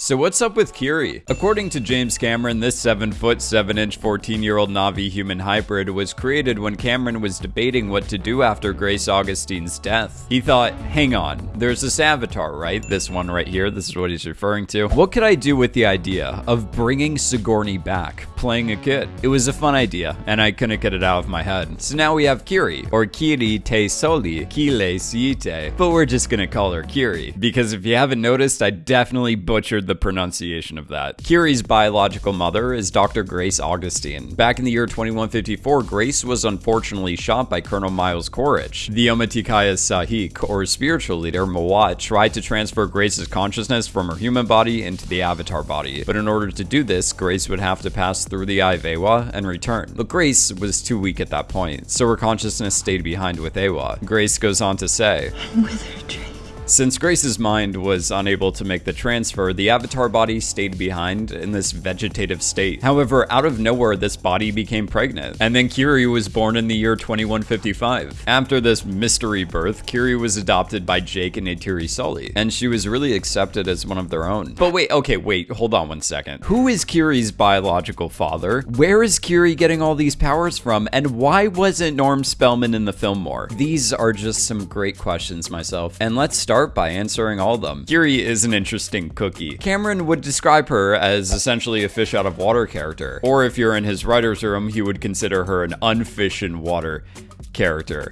So what's up with Kiri? According to James Cameron, this 7 foot 7 inch 14 year old Na'vi human hybrid was created when Cameron was debating what to do after Grace Augustine's death. He thought, hang on, there's this avatar, right? This one right here, this is what he's referring to. What could I do with the idea of bringing Sigourney back, playing a kid? It was a fun idea, and I couldn't get it out of my head. So now we have Kiri, or Kiri Te Soli, Kile Siite, but we're just gonna call her Kiri, because if you haven't noticed, I definitely butchered the pronunciation of that. Kiri's biological mother is Dr. Grace Augustine. Back in the year 2154, Grace was unfortunately shot by Colonel Miles Quaritch. The Omaticaya Tsahik, or spiritual leader, Mo'at, tried to transfer Grace's consciousness from her human body into the avatar body. But in order to do this, Grace would have to pass through the Eywa and return. But Grace was too weak at that point, so her consciousness stayed behind with Eywa. Grace goes on to say, I'm with her. Since Grace's mind was unable to make the transfer, the avatar body stayed behind in this vegetative state. However, out of nowhere, this body became pregnant, and then Kiri was born in the year 2155. After this mystery birth, Kiri was adopted by Jake and Neytiri Sully, and she was really accepted as one of their own. But wait, okay, wait, hold on one second. Who is Kiri's biological father? Where is Kiri getting all these powers from? And why wasn't Norm Spellman in the film more? These are just some great questions myself, and let's start by answering all of them. Kiri is an interesting cookie. Cameron would describe her as essentially a fish out of water character, or if you're in his writer's room, he would consider her an unfish in water character.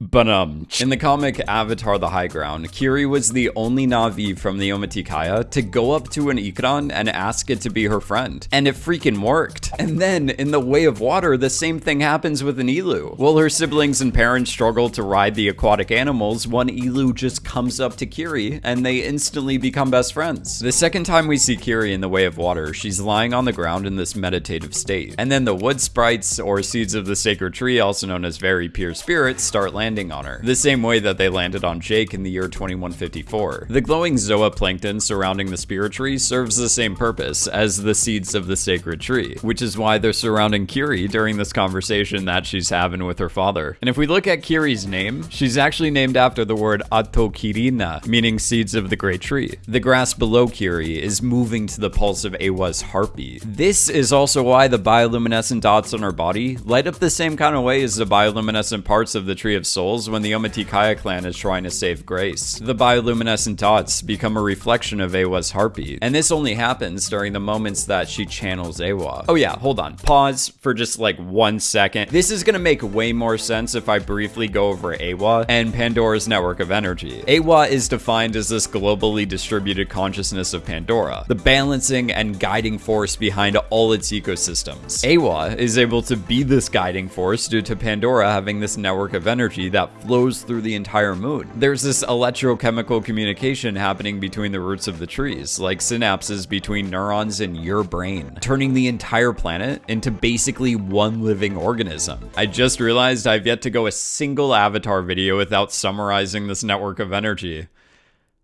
But in the comic Avatar the High Ground, Kiri was the only Na'vi from the Omaticaya to go up to an Ikran and ask it to be her friend. And it freaking worked. And then, in The Way of Water, the same thing happens with an ilu. While her siblings and parents struggle to ride the aquatic animals, one ilu just comes up to Kiri and they instantly become best friends. The second time we see Kiri in The Way of Water, she's lying on the ground in this meditative state. And then the wood sprites, or seeds of the sacred tree, also known as very pure spirits, start landing landing on her, the same way that they landed on Jake in the year 2154. The glowing zooplankton surrounding the spirit tree serves the same purpose as the seeds of the sacred tree, which is why they're surrounding Kiri during this conversation that she's having with her father. And if we look at Kiri's name, she's actually named after the word Atokirina, meaning seeds of the great tree. The grass below Kiri is moving to the pulse of Eywa's heartbeat. This is also why the bioluminescent dots on her body light up the same kind of way as the bioluminescent parts of the Tree of Souls when the Omaticaya clan is trying to save Grace. The bioluminescent dots become a reflection of Eywa's heartbeat, and this only happens during the moments that she channels Eywa. Oh yeah, hold on. Pause for just like one second. This is gonna make way more sense if I briefly go over Eywa and Pandora's network of energy. Eywa is defined as this globally distributed consciousness of Pandora, the balancing and guiding force behind all its ecosystems. Eywa is able to be this guiding force due to Pandora having this network of energy that flows through the entire moon. There's this electrochemical communication happening between the roots of the trees, like synapses between neurons in your brain, turning the entire planet into basically one living organism. I just realized I've yet to go a single Avatar video without summarizing this network of energy.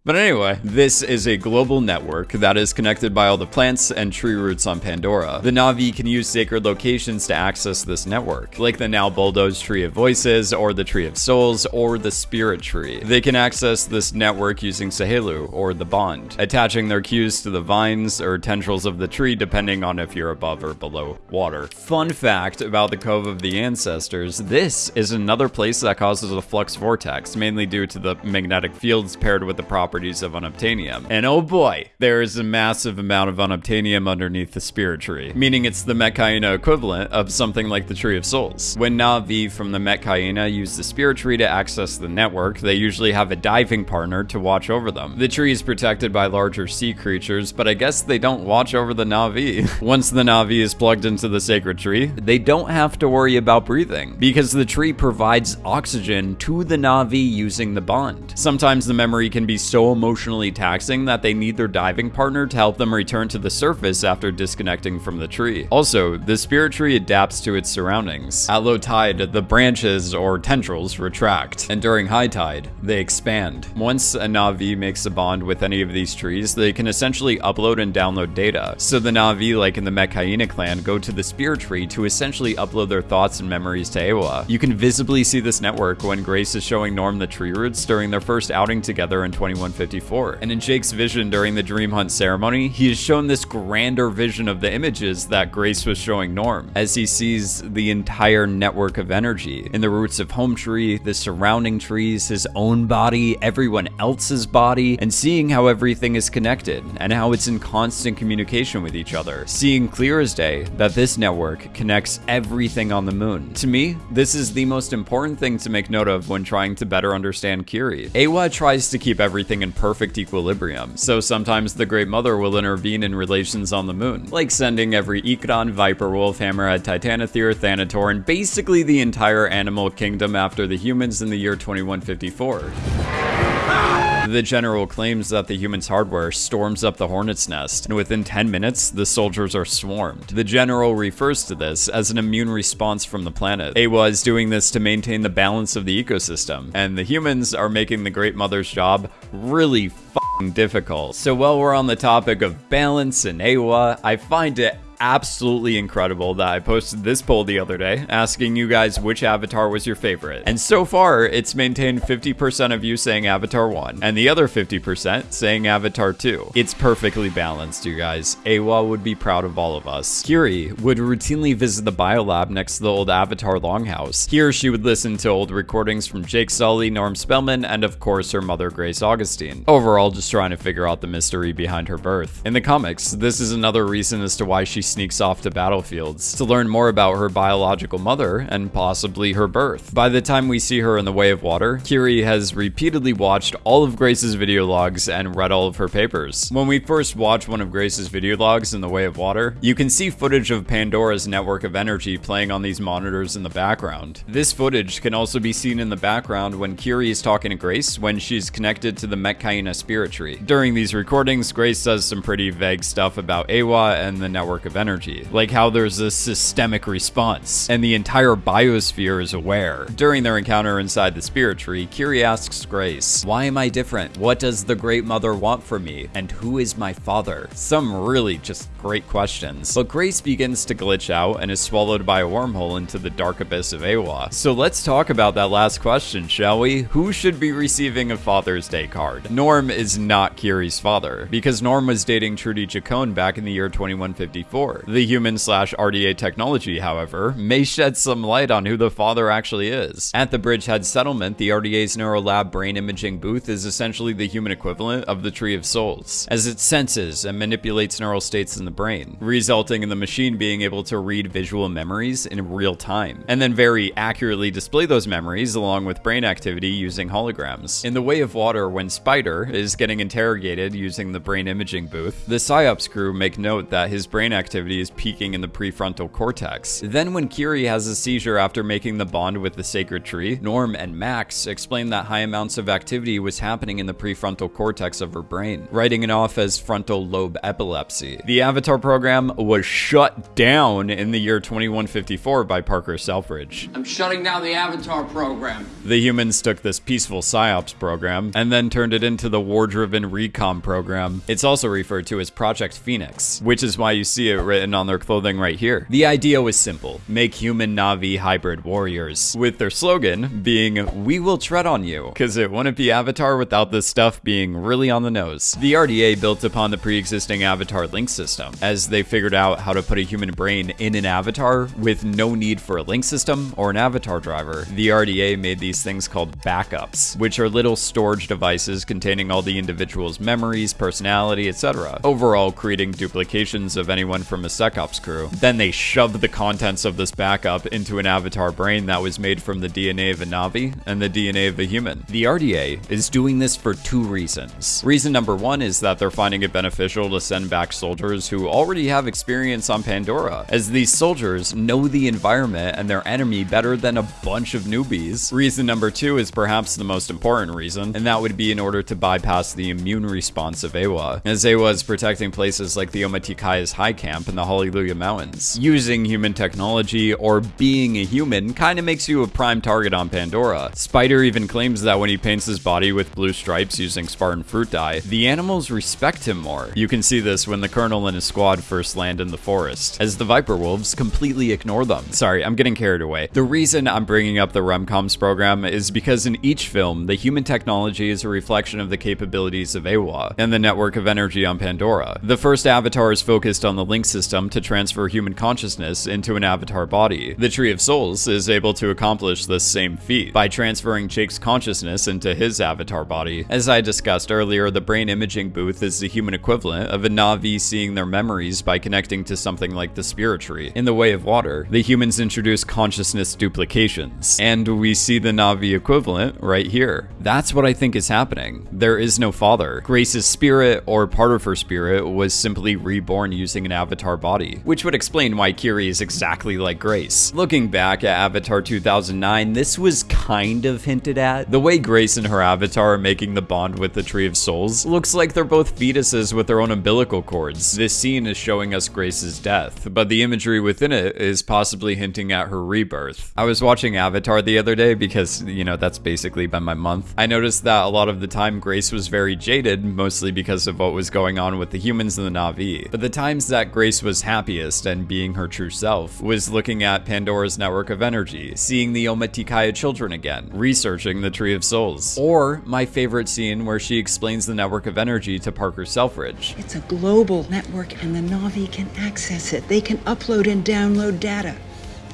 But anyway, this is a global network that is connected by all the plants and tree roots on Pandora. The Na'vi can use sacred locations to access this network, like the now bulldozed Tree of Voices, or the Tree of Souls, or the Spirit Tree. They can access this network using Tsaheylu, or the Bond, attaching their queues to the vines or tendrils of the tree depending on if you're above or below water. Fun fact about the Cove of the Ancestors, this is another place that causes a flux vortex, mainly due to the magnetic fields paired with the proper properties of unobtainium. And oh boy, there is a massive amount of unobtainium underneath the spirit tree, meaning it's the Metkayina equivalent of something like the Tree of Souls. When Na'vi from the Metkayina use the spirit tree to access the network, they usually have a diving partner to watch over them. The tree is protected by larger sea creatures, but I guess they don't watch over the Na'vi. Once the Na'vi is plugged into the sacred tree, they don't have to worry about breathing, because the tree provides oxygen to the Na'vi using the bond. Sometimes the memory can be so emotionally taxing that they need their diving partner to help them return to the surface after disconnecting from the tree. Also, the spirit tree adapts to its surroundings. At low tide, the branches or tendrils retract, and during high tide, they expand. Once a Na'vi makes a bond with any of these trees, they can essentially upload and download data. So the Na'vi, like in the Metkayina clan, go to the spirit tree to essentially upload their thoughts and memories to Eywa. You can visibly see this network when Grace is showing Norm the tree roots during their first outing together in 21 2154. And in Jake's vision during the Dream Hunt ceremony, he is shown this grander vision of the images that Grace was showing Norm, as he sees the entire network of energy in the roots of Home Tree, the surrounding trees, his own body, everyone else's body, and seeing how everything is connected and how it's in constant communication with each other. Seeing clear as day that this network connects everything on the moon. To me, this is the most important thing to make note of when trying to better understand Kiri. Eywa tries to keep everything in perfect equilibrium, so sometimes the Great Mother will intervene in relations on the moon, like sending every Ikran, Viper Wolf, Hammerhead, Titanothere, Thanator, and basically the entire animal kingdom after the humans in the year 2154. The general claims that the human's hardware storms up the hornet's nest, and within 10 minutes, the soldiers are swarmed. The general refers to this as an immune response from the planet. Eywa is doing this to maintain the balance of the ecosystem, and the humans are making the Great Mother's job really difficult. So while we're on the topic of balance and Eywa, I find it absolutely incredible that I posted this poll the other day asking you guys which avatar was your favorite. And so far, it's maintained 50% of you saying Avatar 1 and the other 50% saying Avatar 2. It's perfectly balanced, you guys. Eywa would be proud of all of us. Kiri would routinely visit the biolab next to the old Avatar Longhouse. Here, she would listen to old recordings from Jake Sully, Norm Spellman, and of course her mother Grace Augustine. Overall, just trying to figure out the mystery behind her birth. In the comics, this is another reason as to why she sneaks off to battlefields to learn more about her biological mother and possibly her birth. By the time we see her in the Way of Water, Kiri has repeatedly watched all of Grace's video logs and read all of her papers. When we first watch one of Grace's video logs in the Way of Water, you can see footage of Pandora's network of energy playing on these monitors in the background. This footage can also be seen in the background when Kiri is talking to Grace when she's connected to the Metkayina spirit tree. During these recordings, Grace says some pretty vague stuff about Eywa and the network of energy, like how there's a systemic response, and the entire biosphere is aware. During their encounter inside the spirit tree, Kiri asks Grace, Why am I different? What does the Great Mother want from me? And who is my father? Some really just great questions. But Grace begins to glitch out and is swallowed by a wormhole into the dark abyss of Eywa. So let's talk about that last question, shall we? Who should be receiving a Father's Day card? Norm is not Kiri's father, because Norm was dating Trudy Chacon back in the year 2154. The human slash RDA technology, however, may shed some light on who the father actually is. At the Bridgehead settlement, the RDA's Neurolab brain imaging booth is essentially the human equivalent of the Tree of Souls, as it senses and manipulates neural states in the brain, resulting in the machine being able to read visual memories in real time, and then very accurately display those memories along with brain activity using holograms. In the Way of Water, when Spider is getting interrogated using the brain imaging booth, the PSYOPS crew make note that his brain activity is peaking in the prefrontal cortex. Then when Kiri has a seizure after making the bond with the sacred tree, Norm and Max explain that high amounts of activity was happening in the prefrontal cortex of her brain, writing it off as frontal lobe epilepsy. The Avatar program was shut down in the year 2154 by Parker Selfridge. I'm shutting down the Avatar program. The humans took this peaceful PSYOPS program and then turned it into the war-driven Recom program. It's also referred to as Project Phoenix, which is why you see it written on their clothing right here. The idea was simple, make human Na'vi hybrid warriors, with their slogan being, we will tread on you, because it wouldn't be Avatar without this stuff being really on the nose. The RDA built upon the pre-existing Avatar link system, as they figured out how to put a human brain in an avatar with no need for a link system or an avatar driver. The RDA made these things called backups, which are little storage devices containing all the individual's memories, personality, etc. Overall, creating duplications of anyone from a SecOps crew. Then they shoved the contents of this backup into an avatar brain that was made from the DNA of a Na'vi and the DNA of a human. The RDA is doing this for two reasons. Reason number one is that they're finding it beneficial to send back soldiers who already have experience on Pandora, as these soldiers know the environment and their enemy better than a bunch of newbies. Reason number two is perhaps the most important reason, and that would be in order to bypass the immune response of Eywa, as Eywa is protecting places like the Omaticaya's high camp camp in the Hallelujah Mountains. Using human technology or being a human kinda makes you a prime target on Pandora. Spider even claims that when he paints his body with blue stripes using Spartan fruit dye, the animals respect him more. You can see this when the Colonel and his squad first land in the forest, as the Viper Wolves completely ignore them. Sorry, I'm getting carried away. The reason I'm bringing up the Recoms program is because in each film, the human technology is a reflection of the capabilities of Eywa and the network of energy on Pandora. The first Avatar is focused on the link system to transfer human consciousness into an Avatar body. The Tree of Souls is able to accomplish this same feat by transferring Jake's consciousness into his Avatar body. As I discussed earlier, the brain imaging booth is the human equivalent of a Na'vi seeing their memories by connecting to something like the Spirit Tree. In the Way of Water, the humans introduce consciousness duplications, and we see the Na'vi equivalent right here. That's what I think is happening. There is no father. Grace's spirit, or part of her spirit, was simply reborn using an avatar body, which would explain why Kiri is exactly like Grace. Looking back at Avatar 2009, this was kind of hinted at. The way Grace and her avatar are making the bond with the Tree of Souls looks like they're both fetuses with their own umbilical cords. This scene is showing us Grace's death, but the imagery within it is possibly hinting at her rebirth. I was watching Avatar the other day because, you know, that's basically been my month. I noticed that a lot of the time Grace was very jaded, mostly because of what was going on with the humans and the Na'vi. But the times that Grace was happiest and being her true self was looking at Pandora's network of energy, seeing the Omaticaya children again, researching the Tree of Souls. Or my favorite scene where she explains the network of energy to Parker Selfridge. It's a global network and the Na'vi can access it. They can upload and download data,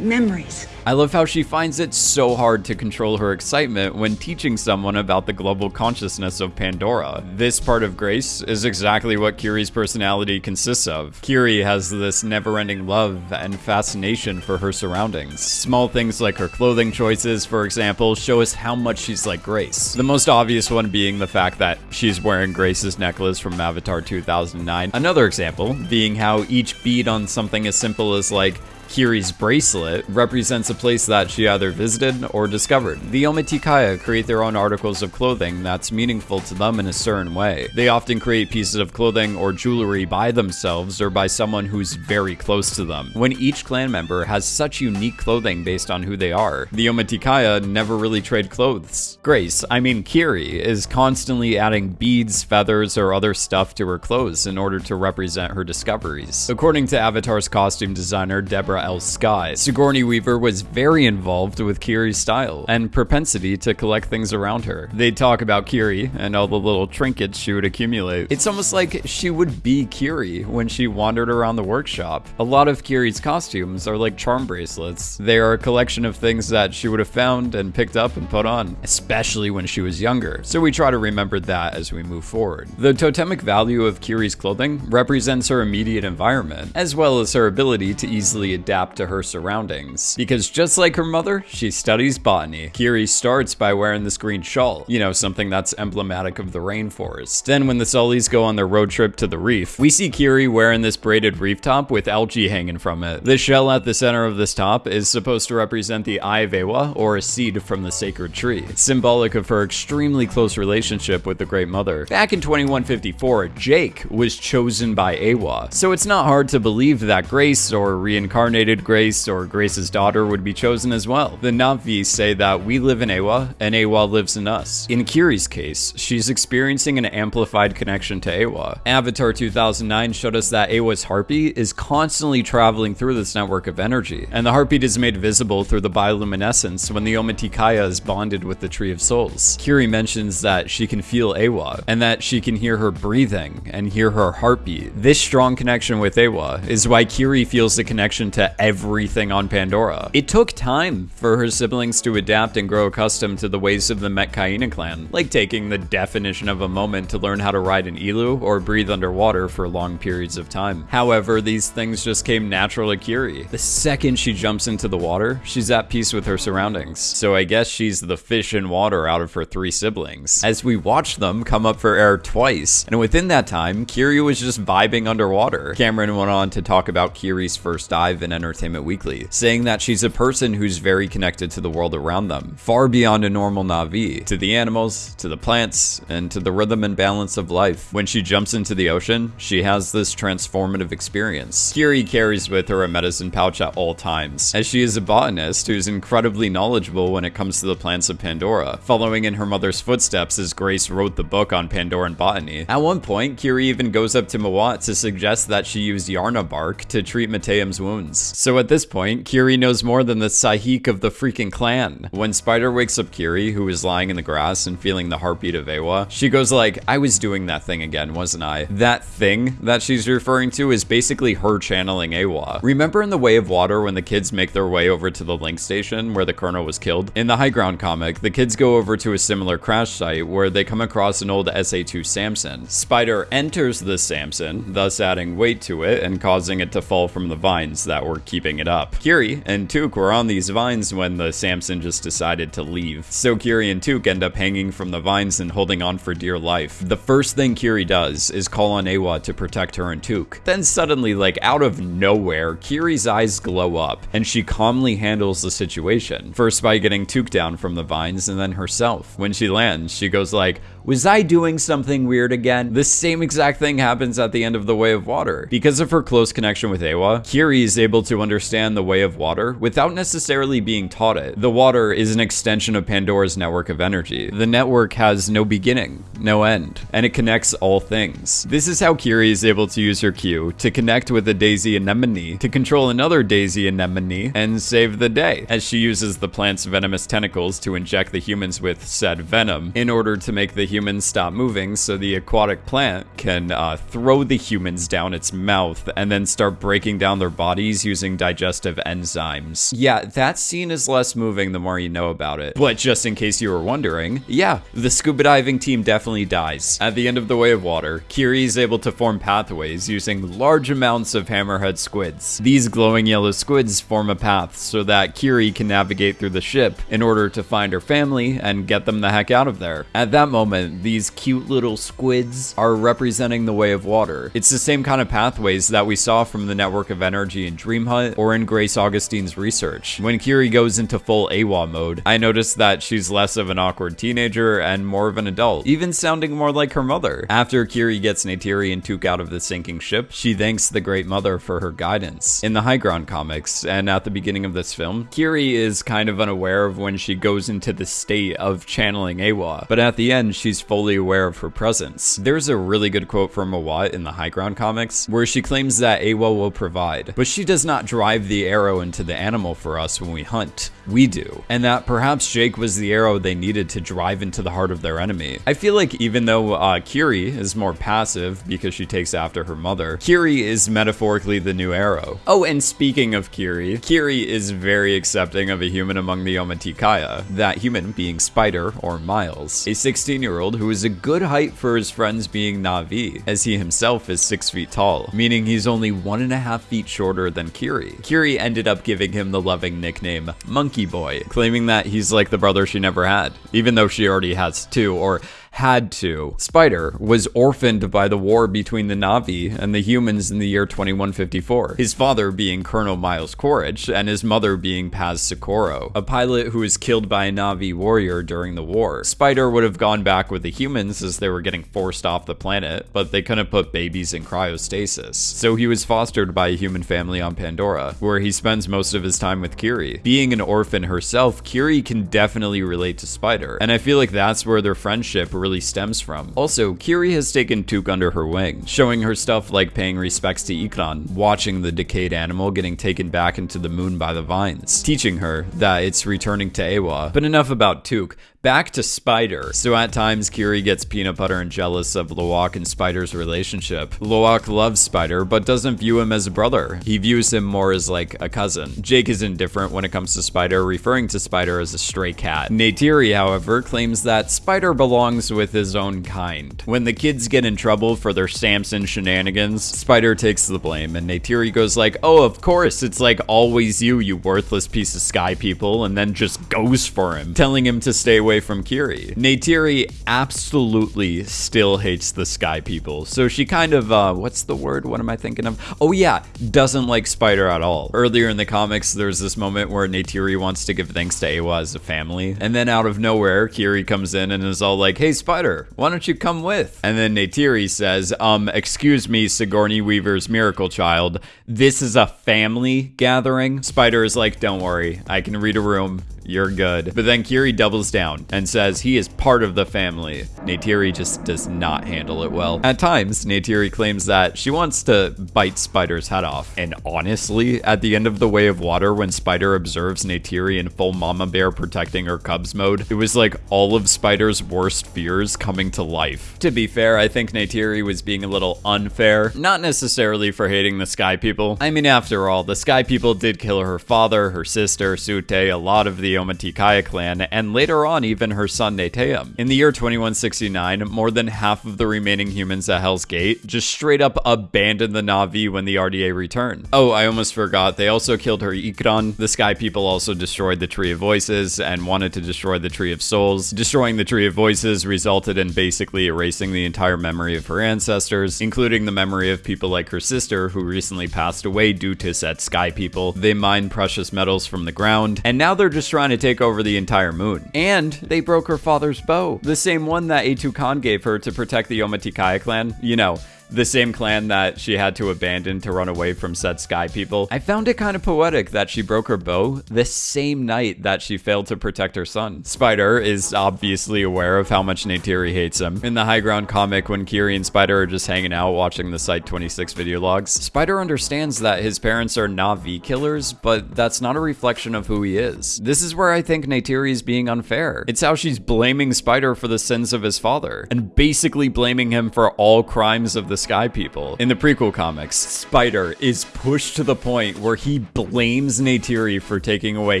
memories. I love how she finds it so hard to control her excitement when teaching someone about the global consciousness of Pandora. This part of Grace is exactly what Kiri's personality consists of. Kiri has this never-ending love and fascination for her surroundings. Small things like her clothing choices, for example, show us how much she's like Grace. The most obvious one being the fact that she's wearing Grace's necklace from Avatar 2009. Another example being how each bead on something as simple as like Kiri's bracelet represents a place that she either visited or discovered. The Omaticaya create their own articles of clothing that's meaningful to them in a certain way. They often create pieces of clothing or jewelry by themselves or by someone who's very close to them. When each clan member has such unique clothing based on who they are, the Omaticaya never really trade clothes. Grace, I mean Kiri, is constantly adding beads, feathers, or other stuff to her clothes in order to represent her discoveries. According to Avatar's costume designer Deborah L. Scott, Sigourney Weaver was very involved with Kiri's style and propensity to collect things around her. They'd talk about Kiri and all the little trinkets she would accumulate. It's almost like she would be Kiri when she wandered around the workshop. A lot of Kiri's costumes are like charm bracelets. They are a collection of things that she would have found and picked up and put on, especially when she was younger. So we try to remember that as we move forward. The totemic value of Kiri's clothing represents her immediate environment, as well as her ability to easily adapt to her surroundings. Because just like her mother, she studies botany. Kiri starts by wearing this green shawl, you know, something that's emblematic of the rainforest. Then when the Sullys go on their road trip to the reef, we see Kiri wearing this braided reef top with algae hanging from it. The shell at the center of this top is supposed to represent the Eye of or a seed from the sacred tree, symbolic of her extremely close relationship with the Great Mother. Back in 2154, Jake was chosen by Eywa, so it's not hard to believe that Grace, or reincarnated Grace, or Grace's daughter would be chosen as well. The Na'vi say that we live in Eywa, and Eywa lives in us. In Kiri's case, she's experiencing an amplified connection to Eywa. Avatar 2009 showed us that Eywa's harpy is constantly traveling through this network of energy, and the heartbeat is made visible through the bioluminescence when the Omaticaya is bonded with the Tree of Souls. Kiri mentions that she can feel Eywa, and that she can hear her breathing and hear her heartbeat. This strong connection with Eywa is why Kiri feels the connection to everything on Pandora. It took time for her siblings to adapt and grow accustomed to the ways of the Metkayina clan, like taking the definition of a moment to learn how to ride an ilu or breathe underwater for long periods of time. However, these things just came natural to Kiri. The second she jumps into the water, she's at peace with her surroundings. So I guess she's the fish in water out of her three siblings. As we watch them come up for air twice, and within that time, Kiri was just vibing underwater. Cameron went on to talk about Kiri's first dive in Entertainment Weekly, saying that she's a person who's very connected to the world around them, far beyond a normal Na'vi, to the animals, to the plants, and to the rhythm and balance of life. When she jumps into the ocean, she has this transformative experience. Kiri carries with her a medicine pouch at all times, as she is a botanist who's incredibly knowledgeable when it comes to the plants of Pandora, following in her mother's footsteps as Grace wrote the book on Pandoran botany. At one point, Kiri even goes up to Mo'at to suggest that she use Yarna bark to treat Mateum's wounds. So at this point, Kiri knows more than the Tsahik of the freaking clan. When Spider wakes up Kiri, who is lying in the grass and feeling the heartbeat of Eywa, she goes like, I was doing that thing again, wasn't I? That thing that she's referring to is basically her channeling Eywa. Remember in The Way of Water when the kids make their way over to the link station where the colonel was killed? In the High Ground comic, the kids go over to a similar crash site where they come across an old SA-2 Samson. Spider enters the Samson, thus adding weight to it and causing it to fall from the vines that were keeping it up. Kiri and Tuk were on these vines when the Samson just decided to leave. So Kiri and Tuk end up hanging from the vines and holding on for dear life. The first thing Kiri does is call on Eywa to protect her and Tuk. Then suddenly, like out of nowhere, Kiri's eyes glow up and she calmly handles the situation. First by getting Tuk down from the vines and then herself. When she lands, she goes like, was I doing something weird again? The same exact thing happens at the end of The Way of Water. Because of her close connection with Eywa, Kiri is able to understand the Way of Water without necessarily being taught it. The water is an extension of Pandora's network of energy. The network has no beginning, no end, and it connects all things. This is how Kiri is able to use her queue to connect with a Daisy Anemone, to control another Daisy Anemone, and save the day, as she uses the plant's venomous tentacles to inject the humans with said venom in order to make the humans stop moving so the aquatic plant can uh, throw the humans down its mouth and then start breaking down their bodies using digestive enzymes. Yeah, that scene is less moving the more you know about it. But just in case you were wondering, yeah, the scuba diving team definitely dies. At the end of the Way of Water, Kiri is able to form pathways using large amounts of hammerhead squids. These glowing yellow squids form a path so that Kiri can navigate through the ship in order to find her family and get them the heck out of there. At that moment, these cute little squids are representing the way of water. It's the same kind of pathways that we saw from the network of energy in Dream Hut or in Grace Augustine's research. When Kiri goes into full Eywa mode, I notice that she's less of an awkward teenager and more of an adult, even sounding more like her mother. After Kiri gets Neytiri and Tuk out of the sinking ship, she thanks the Great Mother for her guidance. In the High Ground comics, and at the beginning of this film, Kiri is kind of unaware of when she goes into the state of channeling Eywa, but at the end, she's fully aware of her presence. There's a really good quote from Mo'at in the High Ground comics, where she claims that Eywa will provide, but she does not drive the arrow into the animal for us when we hunt. We do. And that perhaps Jake was the arrow they needed to drive into the heart of their enemy. I feel like even though uh, Kiri is more passive because she takes after her mother, Kiri is metaphorically the new arrow. Oh, and speaking of Kiri, Kiri is very accepting of a human among the Omaticaya, that human being Spider or Miles, a 16 year old who is a good height for his friends being Na'vi, as he himself is 6 feet tall, meaning he's only one and a half feet shorter than Kiri. Kiri ended up giving him the loving nickname Monkey Boy, claiming that he's like the brother she never had, even though she already has two, or had to. Spider was orphaned by the war between the Na'vi and the humans in the year 2154, his father being Colonel Miles Quaritch and his mother being Paz Socorro, a pilot who was killed by a Na'vi warrior during the war. Spider would have gone back with the humans as they were getting forced off the planet, but they couldn't put babies in cryostasis. So he was fostered by a human family on Pandora, where he spends most of his time with Kiri. Being an orphan herself, Kiri can definitely relate to Spider, and I feel like that's where their friendship really stems from. Also, Kiri has taken Tuk under her wing, showing her stuff like paying respects to Ikran, watching the decayed animal getting taken back into the moon by the vines, teaching her that it's returning to Eywa. But enough about Tuk. Back to Spider. So at times, Kiri gets peanut butter and jealous of Lo'ak and Spider's relationship. Lo'ak loves Spider, but doesn't view him as a brother. He views him more as like a cousin. Jake is indifferent when it comes to Spider, referring to Spider as a stray cat. Neytiri, however, claims that Spider belongs with his own kind. When the kids get in trouble for their Samson shenanigans, Spider takes the blame, and Neytiri goes like, oh, of course, it's like always you, you worthless piece of sky people, and then just goes for him, telling him to stay away away from Kiri. Neytiri absolutely still hates the Sky People, so she kind of, uh, what's the word? What am I thinking of? Oh yeah, doesn't like Spider at all. Earlier in the comics, there's this moment where Neytiri wants to give thanks to Eywa as a family, and then out of nowhere, Kiri comes in and is all like, hey Spider, why don't you come with? And then Neytiri says, um, excuse me, Sigourney Weaver's miracle child, this is a family gathering. Spider is like, don't worry, I can read a room you're good. But then Kiri doubles down and says he is part of the family. Neytiri just does not handle it well. At times, Neytiri claims that she wants to bite Spider's head off. And honestly, at the end of The Way of Water, when Spider observes Neytiri in full mama bear protecting her cubs mode, it was like all of Spider's worst fears coming to life. To be fair, I think Neytiri was being a little unfair, not necessarily for hating the Sky People. I mean, after all, the Sky People did kill her father, her sister, Tsu'tey, a lot of the Omaticaya clan, and later on even her son Neteyam. In the year 2169, more than half of the remaining humans at Hell's Gate just straight up abandoned the Na'vi when the RDA returned. Oh, I almost forgot, they also killed her Ikran. The Sky People also destroyed the Tree of Voices and wanted to destroy the Tree of Souls. Destroying the Tree of Voices resulted in basically erasing the entire memory of her ancestors, including the memory of people like her sister who recently passed away due to said Sky People. They mined precious metals from the ground, and now they're just to take over the entire moon. And they broke her father's bow, the same one that Eytukan gave her to protect the Omaticaya clan. You know, the same clan that she had to abandon to run away from said sky people. I found it kind of poetic that she broke her bow the same night that she failed to protect her son. Spider is obviously aware of how much Neytiri hates him. In the High Ground comic, when Kiri and Spider are just hanging out watching the Site 26 video logs, Spider understands that his parents are Na'vi killers, but that's not a reflection of who he is. This is where I think Neytiri is being unfair. It's how she's blaming Spider for the sins of his father, and basically blaming him for all crimes of the Sky People. In the prequel comics, Spider is pushed to the point where he blames Neytiri for taking away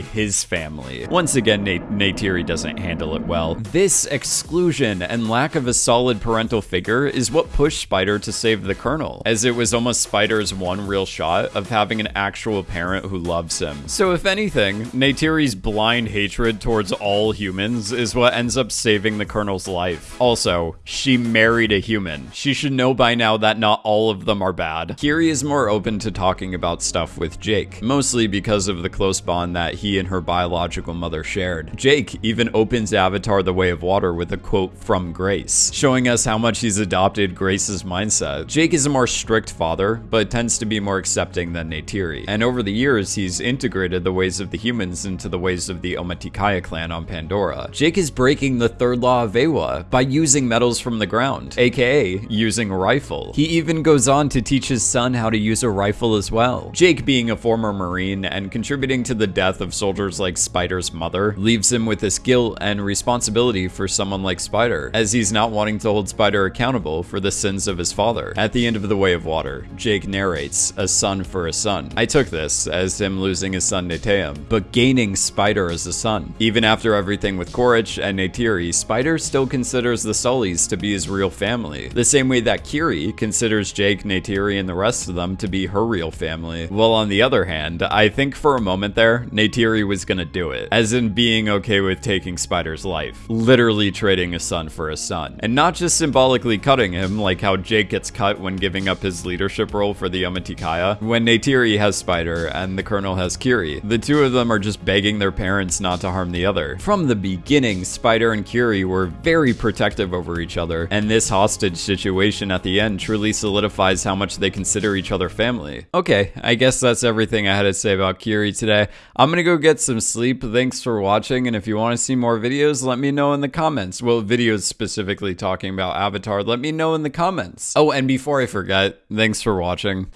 his family. Once again, Nat Neytiri doesn't handle it well. This exclusion and lack of a solid parental figure is what pushed Spider to save the Colonel, as it was almost Spider's one real shot of having an actual parent who loves him. So if anything, Neytiri's blind hatred towards all humans is what ends up saving the Colonel's life. Also, she married a human. She should know by now that not all of them are bad. Kiri is more open to talking about stuff with Jake, mostly because of the close bond that he and her biological mother shared. Jake even opens Avatar The Way of Water with a quote from Grace, showing us how much he's adopted Grace's mindset. Jake is a more strict father, but tends to be more accepting than Neytiri, and over the years he's integrated the ways of the humans into the ways of the Omaticaya clan on Pandora. Jake is breaking the third law of Eywa by using metals from the ground, aka using a rifle. He even goes on to teach his son how to use a rifle as well. Jake, being a former Marine and contributing to the death of soldiers like Spider's mother, leaves him with this guilt and responsibility for someone like Spider, as he's not wanting to hold Spider accountable for the sins of his father. At the end of The Way of Water, Jake narrates, a son for a son. I took this as him losing his son Neteyam, but gaining Spider as a son. Even after everything with Quaritch and Neytiri, Spider still considers the Sullys to be his real family, the same way that Kiri considers Jake, Neytiri, and the rest of them to be her real family. Well, on the other hand, I think for a moment there, Neytiri was gonna do it, as in being okay with taking Spider's life, literally trading a son for a son, and not just symbolically cutting him like how Jake gets cut when giving up his leadership role for the Omaticaya. When Neytiri has Spider and the Colonel has Kiri, the two of them are just begging their parents not to harm the other. From the beginning, Spider and Kiri were very protective over each other, and this hostage situation at the end truly solidifies how much they consider each other family. Okay, I guess that's everything I had to say about Kiri today. I'm gonna go get some sleep. Thanks for watching, and if you want to see more videos, let me know in the comments. Well, videos specifically talking about Avatar, let me know in the comments. Oh, and before I forget, thanks for watching.